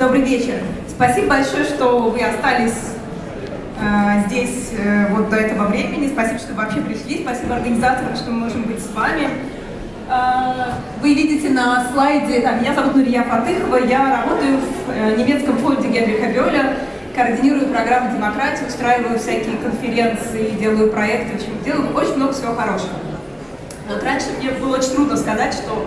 Добрый вечер. Спасибо большое, что вы остались э, здесь э, вот до этого времени. Спасибо, что вообще пришли. Спасибо организаторам, что мы можем быть с вами. Э, вы видите на слайде, там, меня зовут Нурия Фатыхова, я работаю в э, немецком фонде Генриха Бёля, координирую программу демократии, устраиваю всякие конференции, делаю проекты, в общем, делаю очень много всего хорошего. Вот раньше мне было очень трудно сказать, что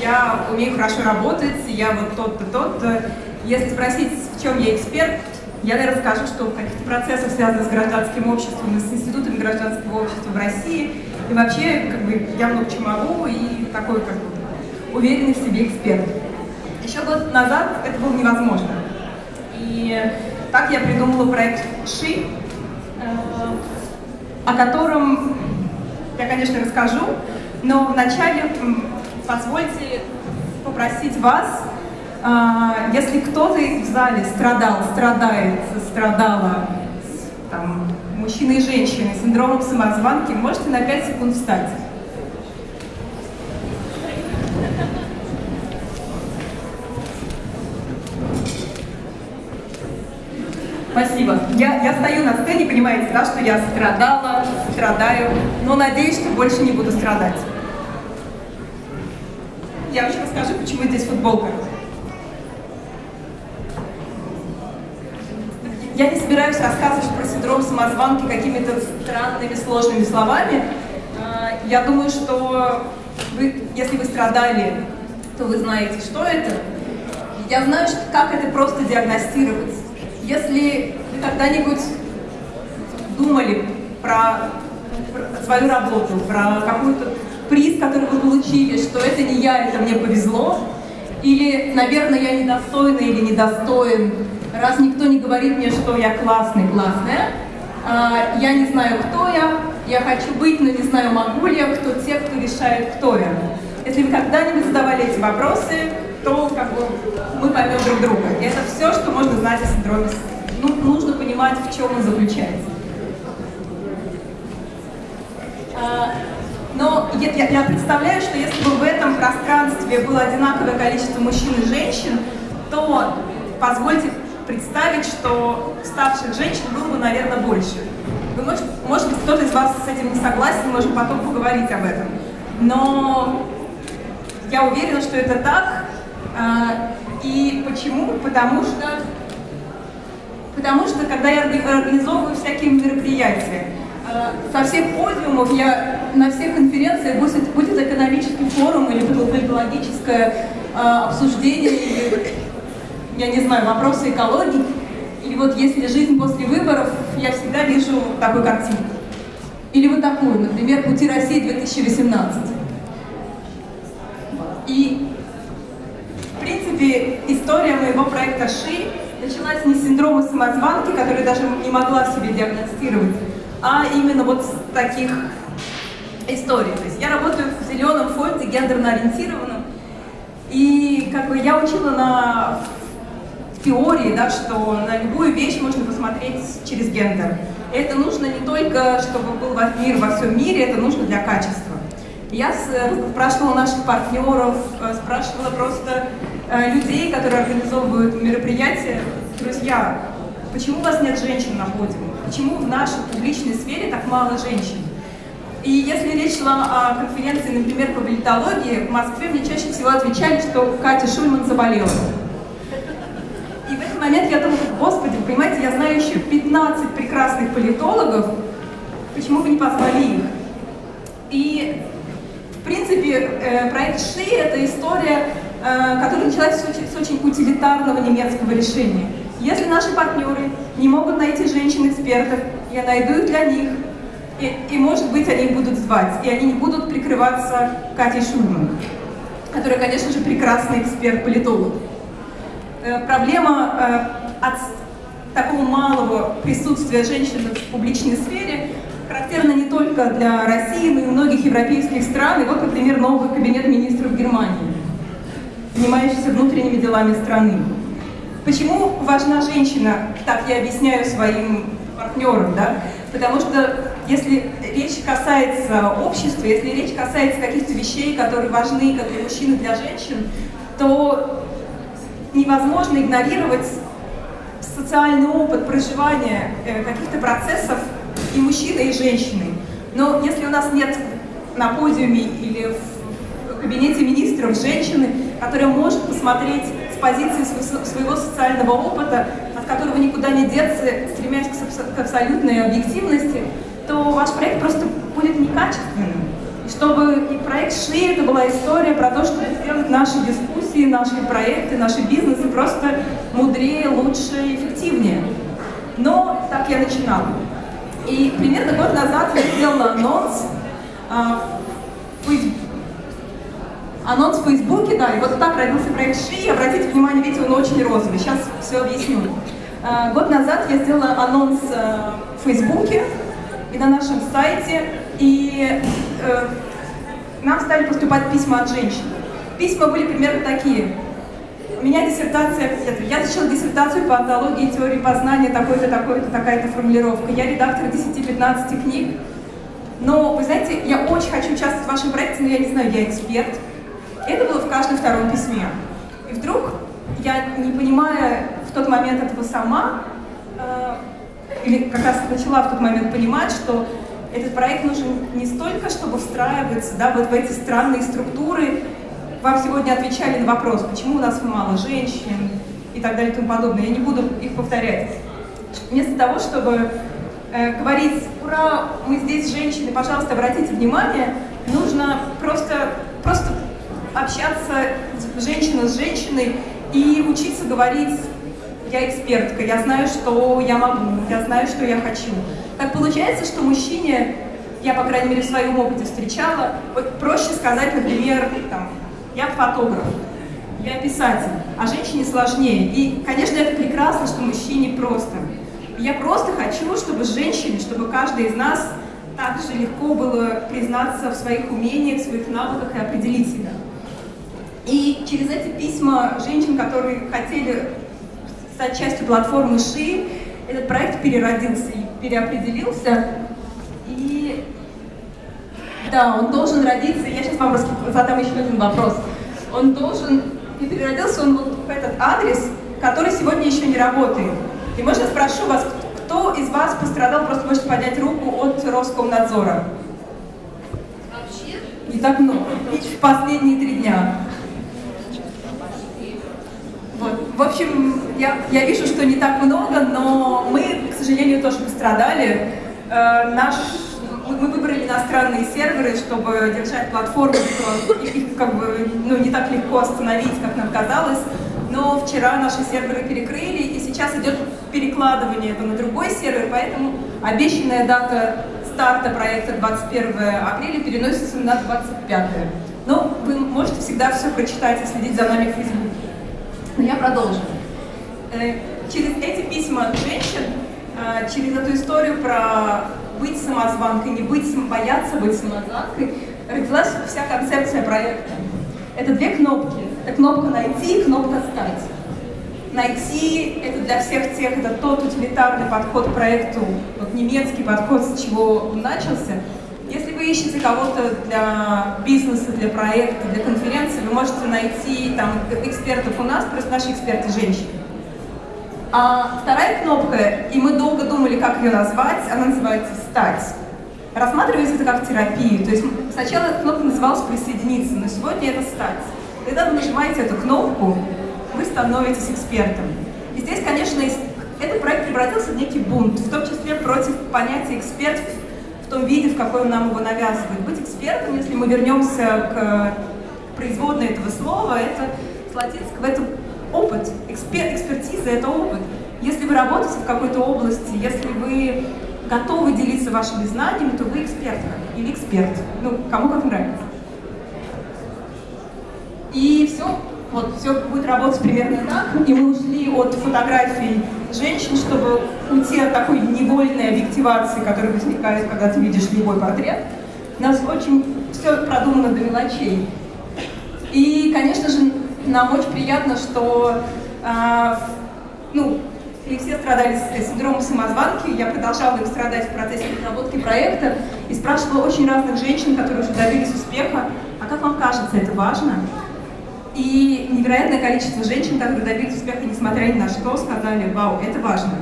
я умею хорошо работать, я вот тот-то, тот-то. Если спросить, в чем я эксперт, я, наверное, скажу, что в каких-то процессах, связанных с гражданским обществом с институтами гражданского общества в России, и вообще, как бы, я много чего могу, и такой, как бы, уверенный в себе эксперт. Еще год назад это было невозможно. И так я придумала проект ШИ, э, о котором я, конечно, расскажу, но вначале позвольте попросить вас, если кто-то в зале страдал, страдает, страдала, там, мужчины и женщины, синдромом самозванки, можете на 5 секунд встать. Спасибо. Я, я стою на сцене, понимаете, да, что я страдала, страдаю, но надеюсь, что больше не буду страдать я еще расскажу, почему здесь футболка. Я не собираюсь рассказывать про синдром самозванки какими-то странными, сложными словами. А, я думаю, что вы, если вы страдали, то вы знаете, что это. Я знаю, как это просто диагностировать. Если вы когда-нибудь думали про, про свою работу, про какую-то приз, который вы получили, что это не я, это мне повезло, или, наверное, я недостойна или недостоин, раз никто не говорит мне, что я классный, классная, а, я не знаю, кто я, я хочу быть, но не знаю, могу ли я, кто те, кто решает, кто я. Если вы когда-нибудь задавали эти вопросы, то как бы, мы поймем друг друга. И это все, что можно знать о синдроме. Ну, нужно понимать, в чем он заключается. Но я, я представляю, что если бы в этом пространстве было одинаковое количество мужчин и женщин, то позвольте представить, что старших женщин было бы, наверное, больше. Вы, может, может быть, кто-то из вас с этим не согласен, можем потом поговорить об этом. Но я уверена, что это так. А, и почему? Потому что, потому что когда я организовываю всякие мероприятия, со всех подиумов я на всех конференциях, будет, будет экономический форум или политологическое э, обсуждение, или, я не знаю, вопросы экологии, или вот если жизнь после выборов, я всегда вижу такую картину. Или вот такую, например, «Пути России 2018». И, в принципе, история моего проекта ШИ началась не с синдрома самозванки, который даже не могла себе диагностировать, а именно вот с таких истории. То есть я работаю в зеленом фонде, гендерно ориентированном, и как бы я учила на теории, да, что на любую вещь можно посмотреть через гендер. Это нужно не только, чтобы был мир во всем мире, это нужно для качества. Я спрашивала наших партнеров, э, спрашивала просто э, людей, которые организовывают мероприятия, друзья, почему у вас нет женщин на подиуме? Почему в нашей публичной сфере так мало женщин? И если речь шла о конференции, например, по политологии, в Москве мне чаще всего отвечали, что Катя Шульман заболела. И в этот момент я думала, господи, понимаете, я знаю еще 15 прекрасных политологов, почему бы не позвали их? И, в принципе, э, проект ШИ — это история, э, которая началась с очень утилитарного немецкого решения. Если наши партнеры не могут найти женщин-экспертов, я найду их для них, и, и, может быть, они будут звать, и они не будут прикрываться Катей Шульман, которая, конечно же, прекрасный эксперт-политолог. Э, проблема э, от такого малого присутствия женщин в публичной сфере характерна не только для России, но и многих европейских стран. И вот, например, новый кабинет министров Германии, занимающийся внутренними делами страны. Почему важна женщина, так я объясняю своим партнерам, да? Потому что если речь касается общества, если речь касается каких-то вещей, которые важны как для мужчин и для женщин, то невозможно игнорировать социальный опыт проживания э, каких-то процессов и мужчины, и женщины. Но если у нас нет на подиуме или в кабинете министров женщины, которая может посмотреть с позиции своего социального опыта, от которого никуда не деться, стремясь к абсолютной объективности, то ваш проект просто будет некачественным. И чтобы и проект ШИ это была история про то, чтобы сделать наши дискуссии, наши проекты, наши бизнесы просто мудрее, лучше, эффективнее. Но так я начинала. И примерно год назад я сделала анонс а, в анонс в Фейсбуке, да, и вот так родился проект ШИ. Обратите внимание, видите, он очень розовый. Сейчас все объясню. А, год назад я сделала анонс а, в Фейсбуке и на нашем сайте, и э, нам стали поступать письма от женщин. Письма были примерно такие. У меня диссертация, я защитила диссертацию по антологии теории познания, такой-то, такой-то, такая-то формулировка. Я редактор 10-15 книг. Но, вы знаете, я очень хочу участвовать в вашем проекте, но я не знаю, я эксперт. Это было в каждом втором письме. И вдруг, я не понимая в тот момент этого сама, э, или как раз начала в тот момент понимать, что этот проект нужен не столько, чтобы встраиваться да, вот в эти странные структуры. Вам сегодня отвечали на вопрос, почему у нас мало женщин и так далее и тому подобное. Я не буду их повторять. Вместо того, чтобы э, говорить, ура, мы здесь женщины, пожалуйста, обратите внимание, нужно просто общаться женщина с женщиной и учиться говорить я экспертка, я знаю, что я могу, я знаю, что я хочу. Так получается, что мужчине, я, по крайней мере, в своем опыте встречала, вот проще сказать, например, там, я фотограф, я писатель, а женщине сложнее. И, конечно, это прекрасно, что мужчине просто. Я просто хочу, чтобы женщине, чтобы каждый из нас так же легко было признаться в своих умениях, в своих навыках и определить себя. И через эти письма женщин, которые хотели стать частью платформы ШИ, этот проект переродился и переопределился. И да, он должен родиться, я сейчас вам задам еще один вопрос. Он должен, и переродился он вот в этот адрес, который сегодня еще не работает. И можно спрошу вас, кто из вас пострадал, просто можете поднять руку от Роскомнадзора? Вообще? Не так много. В последние три дня. Вот. В общем, я, я вижу, что не так много, но мы, к сожалению, тоже пострадали. Э, наш, мы выбрали иностранные серверы, чтобы держать платформу, их как бы ну, не так легко остановить, как нам казалось. Но вчера наши серверы перекрыли, и сейчас идет перекладывание это на другой сервер, поэтому обещанная дата старта проекта 21 апреля переносится на 25. Но вы можете всегда все прочитать и следить за нами в Фейсбуке. Но я продолжу. Э, через эти письма от женщин, э, через эту историю про быть самозванкой, не быть, бояться быть самозванкой, родилась вся концепция проекта. Это две кнопки. Это кнопка «Найти» и кнопка «Стать». Найти — это для всех тех, это тот утилитарный подход к проекту, вот немецкий подход, с чего он начался. Ищете кого-то для бизнеса, для проекта, для конференции, вы можете найти там экспертов у нас, просто наши эксперты женщины. А вторая кнопка, и мы долго думали, как ее назвать, она называется «Стать». Рассматривается это как терапию, то есть сначала эта кнопка называлась «Присоединиться», но сегодня это «Стать». Когда вы нажимаете эту кнопку, вы становитесь экспертом. И здесь, конечно, этот проект превратился в некий бунт, в том числе против понятия эксперт том виде, в какой он нам его навязывает. Быть экспертом, если мы вернемся к производной этого слова, это с латинского, это опыт, экспер, экспертиза — это опыт. Если вы работаете в какой-то области, если вы готовы делиться вашими знаниями, то вы экспертка или эксперт, ну, кому как нравится. И все, вот, все будет работать примерно так, и мы ушли от фотографий женщин, чтобы уйти от такой невольной объективации, которая возникает, когда ты видишь любой портрет. У нас очень все продумано до мелочей. И, конечно же, нам очень приятно, что э, ну, и все страдали синдромом самозванки, я продолжала им страдать в процессе разработки проекта и спрашивала очень разных женщин, которые уже добились успеха, а как вам кажется, это важно? И невероятное количество женщин, которые добились успеха, несмотря ни на что, сказали, вау, это важно.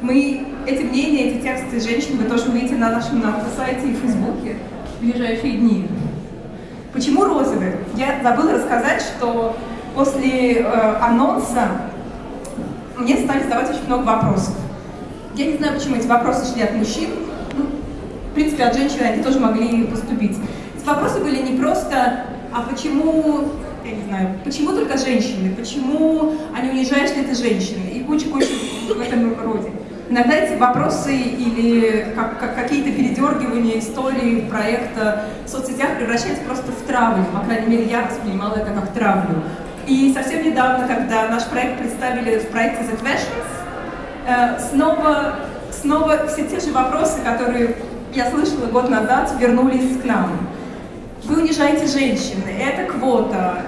Мы, эти мнения, эти тексты женщин вы тоже увидите на нашем на сайте и фейсбуке в ближайшие дни. Почему розовый? Я забыла рассказать, что после э, анонса мне стали задавать очень много вопросов. Я не знаю, почему эти вопросы шли от мужчин. Ну, в принципе, от женщин они тоже могли поступить. Эти вопросы были не просто, а почему, я не знаю, почему только женщины, почему, не унижаешь ли ты женщины, и куча-куча в этом роде. Иногда эти вопросы или как, как, какие-то передергивания истории проекта в соцсетях превращаются просто в травлю. По крайней мере, я воспринимала это как травлю. И совсем недавно, когда наш проект представили в проекте The Questions, э, снова, снова все те же вопросы, которые я слышала год назад, вернулись к нам. Вы унижаете женщин, это квота,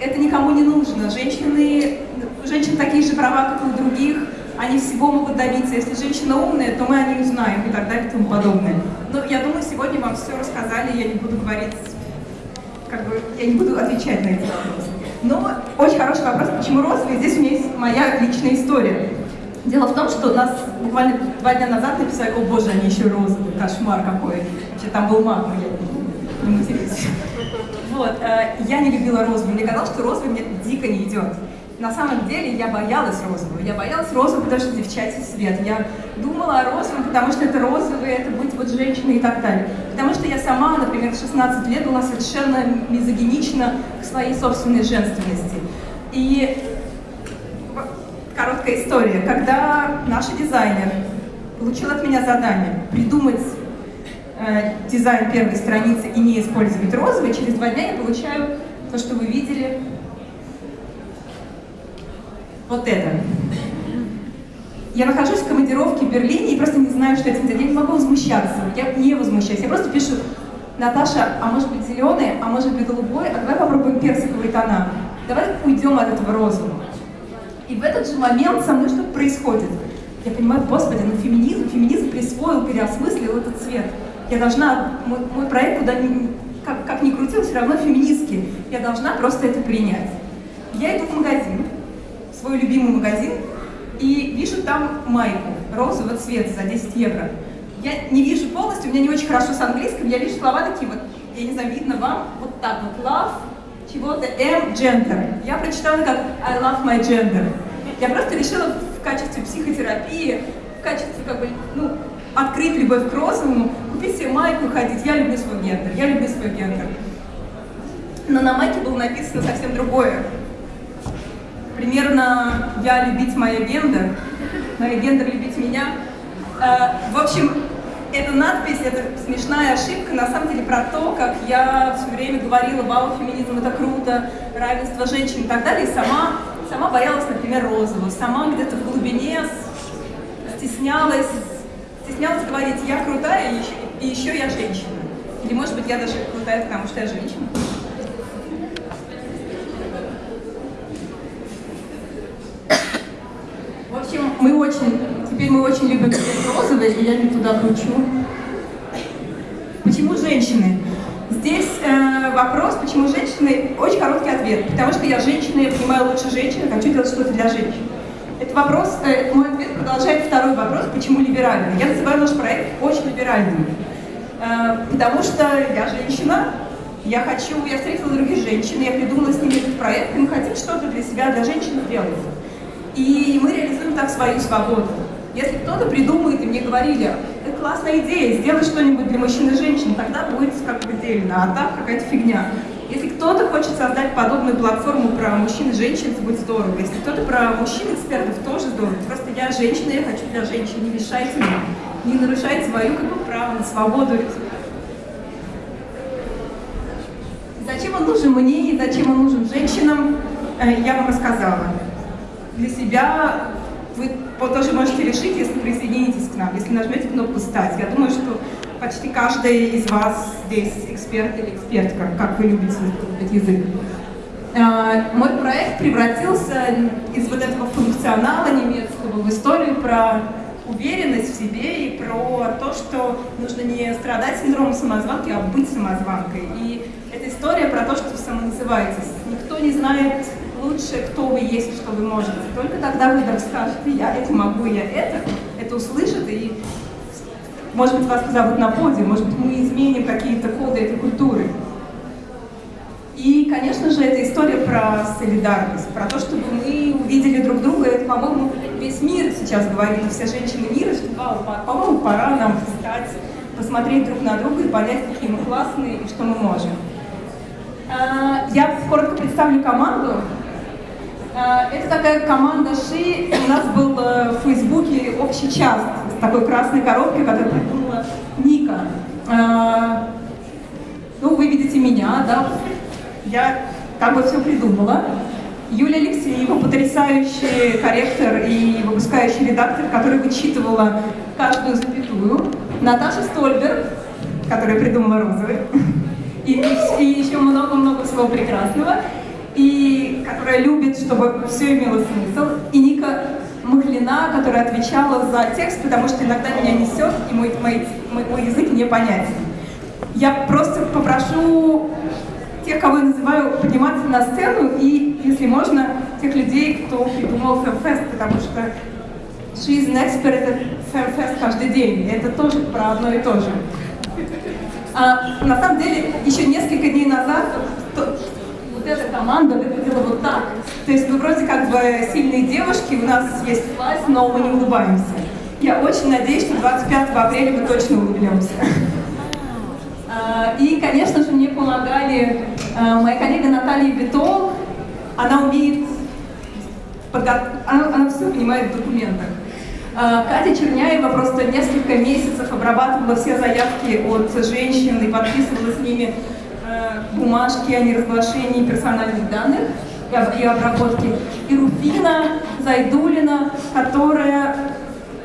это никому не нужно. Женщины, женщин такие же права, как и у других, они всего могут добиться. Если женщина умная, то мы о ней узнаем и так далее и тому подобное. Но я думаю, сегодня вам все рассказали, я не буду говорить, как бы, я не буду отвечать на эти вопросы. Но очень хороший вопрос, почему розовый? Здесь у меня есть моя личная история. Дело в том, что нас буквально два дня назад написали, о боже, они еще розовые, кошмар какой. Вообще там был маг, но я не матерюсь. Вот, э, я не любила розовый, мне казалось, что розовый мне дико не идет. На самом деле я боялась розового. Я боялась розового, потому что девчачий свет. Я думала о розовом, потому что это розовый, это будет вот женщина и так далее. Потому что я сама, например, в 16 лет была совершенно мизогинична к своей собственной женственности. И короткая история. Когда наш дизайнер получил от меня задание придумать э, дизайн первой страницы и не использовать розовый, через два дня я получаю то, что вы видели, вот это. Я нахожусь в командировке в Берлине и просто не знаю, что этим делать. Я не могу возмущаться. Я не возмущаюсь. Я просто пишу, Наташа, а может быть зеленый, а может быть голубой, а давай попробуем персиковые тона. Давай уйдем от этого розового. И в этот же момент со мной что-то происходит. Я понимаю, господи, ну феминизм, феминизм присвоил, переосмыслил этот цвет. Я должна, мой, мой проект куда ни, как, как ни крутил, все равно феминистский. Я должна просто это принять. Я иду в магазин, в свой любимый магазин, и вижу там майку розового цвета за 10 евро. Я не вижу полностью, у меня не очень хорошо с английским, я вижу слова такие вот, я не знаю, видно вам, вот так вот, love, чего-то, M, gender. Я прочитала как I love my gender. Я просто решила в качестве психотерапии, в качестве как бы, ну, открыть любовь к розовому, купить себе майку ходить. Я люблю свой гендер, я люблю свой гендер. Но на майке было написано совсем другое. Примерно «Я любить моя гендер», «Моя гендер любить меня». Э, в общем, эта надпись, это смешная ошибка, на самом деле про то, как я все время говорила, вау, феминизм это круто, равенство женщин и так далее, и сама, сама боялась, например, розового, сама где-то в глубине стеснялась, стеснялась говорить, я крутая, и еще, и еще я женщина. Или, может быть, я даже крутая, потому что я женщина. В общем, мы очень, теперь мы очень любим розовый, и я не туда кручу. Почему женщины? Здесь э, вопрос, почему женщины, очень короткий ответ. Потому что я женщина, я понимаю лучше женщины, хочу делать что-то для женщин. Это вопрос, э, мой ответ продолжает второй вопрос, почему либеральный. Я называю наш проект очень либеральным. Э, потому что я женщина, я хочу, я встретила других женщин, я придумала с ними этот проект, и мы хотим что-то для себя, для женщин сделать. И мы реализуем так свою свободу. Если кто-то придумает, и мне говорили, это классная идея, сделай что-нибудь для мужчин и женщин, тогда будет как бы дельно, а так какая-то фигня. Кто-то хочет создать подобную платформу про мужчин и женщин, это будет здорово. Если кто-то про мужчин-экспертов, тоже здорово. Просто я женщина, я хочу для женщин, не мешайте мне, не нарушайте свою как бы, право на свободу. Зачем он нужен мне и зачем он нужен женщинам, э, я вам рассказала для себя вы тоже можете решить, если присоединитесь к нам, если нажмете кнопку «Стать». Я думаю, что почти каждый из вас здесь эксперт или экспертка, как вы любите этот язык. А, мой проект превратился из вот этого функционала немецкого в историю про уверенность в себе и про то, что нужно не страдать синдромом самозванки, а быть самозванкой. И эта история про то, что вы самоназываетесь Никто не знает лучше, кто вы есть что вы можете. Только тогда вы вдруг скажете, я это могу, я это, это услышат, и, может быть, вас позовут на подиум, может быть, мы изменим какие-то коды этой культуры. И, конечно же, это история про солидарность, про то, чтобы мы увидели друг друга. Это, по-моему, весь мир сейчас говорит, все женщины мира, что, «Вау, по- по-моему, пора нам встать, посмотреть друг на друга и понять, какие мы классные и что мы можем. А, Я коротко представлю команду. А, Это такая команда ШИ. У нас был э, в Фейсбуке общий час такой красной коробкой, которую придумала Ника. А, Ну, вы видите меня, да? Я как бы все придумала. Юлия Алексеева, потрясающий корректор и выпускающий редактор, который вычитывала каждую запятую. Наташа Стольберг, которая придумала розовый. И, и еще много-много всего прекрасного. И которая любит, чтобы все имело смысл. И Ника Махлина, которая отвечала за текст, потому что иногда меня несет, и мой, мой, мой, мой язык непонятен. Я просто попрошу тех, кого я называю, подниматься на сцену, и, если можно, тех людей, кто придумал FemFest, потому что жизнь expert это FemFest каждый день, это тоже про одно и то же. А, на самом деле, еще несколько дней назад вот эта команда выглядела вот так. То есть мы вроде как бы сильные девушки, у нас есть власть, но мы не улыбаемся. Я очень надеюсь, что 25 апреля мы точно улыбнемся. А, И, конечно же, мне помогали а, моя коллега Наталья Бетол. Она умеет, подго- она, она все понимает в документах. А, Катя Черняева просто несколько месяцев обрабатывала все заявки от женщин и подписывала с ними бумажки о неразглашении персональных данных и об- и обработке. И Руфина Зайдулина, которая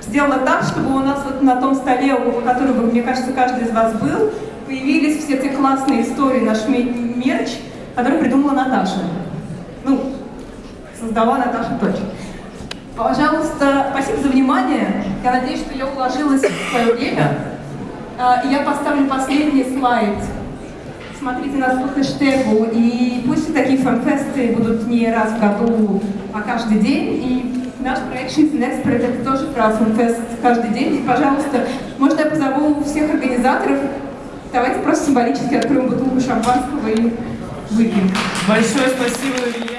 сделала так, чтобы у нас вот на том столе, у которого, мне кажется, каждый из вас был, появились все те классные истории, наш ме- мерч, который придумала Наташа. Ну, создала Наташа точно. Пожалуйста, спасибо за внимание. Я надеюсь, что я уложилась в свое время. А, я поставлю последний слайд. Смотрите нас по хэштегу. И пусть такие фанфесты будут не раз в году, а каждый день. И наш проект Жизнь Expert это тоже про фанфест каждый день. И, пожалуйста, можно я позову всех организаторов. Давайте просто символически откроем бутылку шампанского и выпьем. Большое спасибо, Илья.